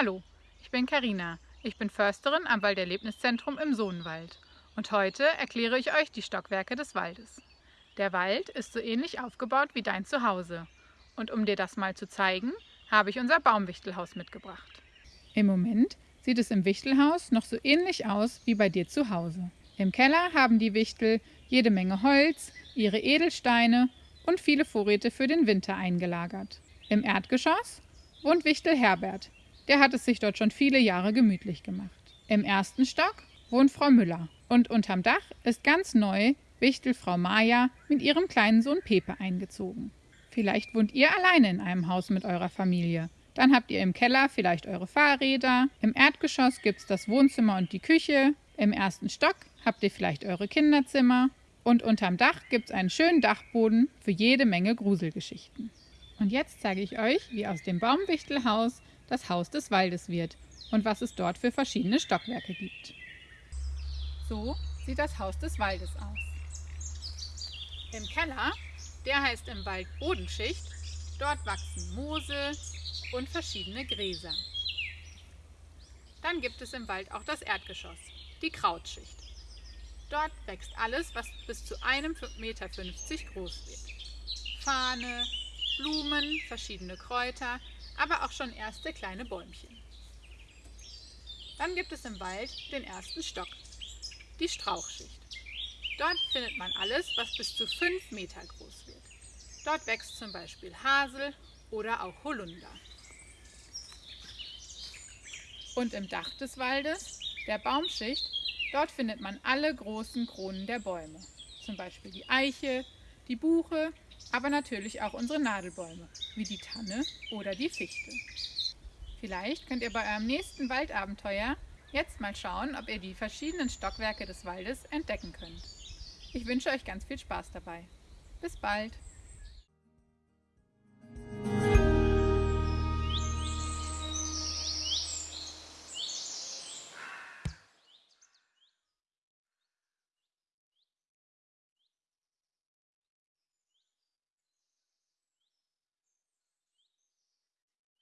Hallo, ich bin Karina. Ich bin Försterin am Walderlebniszentrum im Sohnwald und heute erkläre ich euch die Stockwerke des Waldes. Der Wald ist so ähnlich aufgebaut wie dein Zuhause und um dir das mal zu zeigen, habe ich unser Baumwichtelhaus mitgebracht. Im Moment sieht es im Wichtelhaus noch so ähnlich aus wie bei dir zu Hause. Im Keller haben die Wichtel jede Menge Holz, ihre Edelsteine und viele Vorräte für den Winter eingelagert. Im Erdgeschoss wohnt Wichtel Herbert, der hat es sich dort schon viele Jahre gemütlich gemacht. Im ersten Stock wohnt Frau Müller und unterm Dach ist ganz neu Wichtel Frau Maja mit ihrem kleinen Sohn Pepe eingezogen. Vielleicht wohnt ihr alleine in einem Haus mit eurer Familie. Dann habt ihr im Keller vielleicht eure Fahrräder, im Erdgeschoss gibt's das Wohnzimmer und die Küche, im ersten Stock habt ihr vielleicht eure Kinderzimmer und unterm Dach gibt's einen schönen Dachboden für jede Menge Gruselgeschichten. Und jetzt zeige ich euch, wie aus dem Baumwichtelhaus das Haus des Waldes wird und was es dort für verschiedene Stockwerke gibt. So sieht das Haus des Waldes aus. Im Keller, der heißt im Wald Bodenschicht, dort wachsen Moose und verschiedene Gräser. Dann gibt es im Wald auch das Erdgeschoss, die Krautschicht. Dort wächst alles, was bis zu einem 1,50 Meter groß wird. Fahne, Blumen, verschiedene Kräuter, aber auch schon erste kleine Bäumchen. Dann gibt es im Wald den ersten Stock, die Strauchschicht. Dort findet man alles, was bis zu 5 Meter groß wird. Dort wächst zum Beispiel Hasel oder auch Holunder. Und im Dach des Waldes, der Baumschicht, dort findet man alle großen Kronen der Bäume. Zum Beispiel die Eiche, die Buche, aber natürlich auch unsere Nadelbäume, wie die Tanne oder die Fichte. Vielleicht könnt ihr bei eurem nächsten Waldabenteuer jetzt mal schauen, ob ihr die verschiedenen Stockwerke des Waldes entdecken könnt. Ich wünsche euch ganz viel Spaß dabei. Bis bald!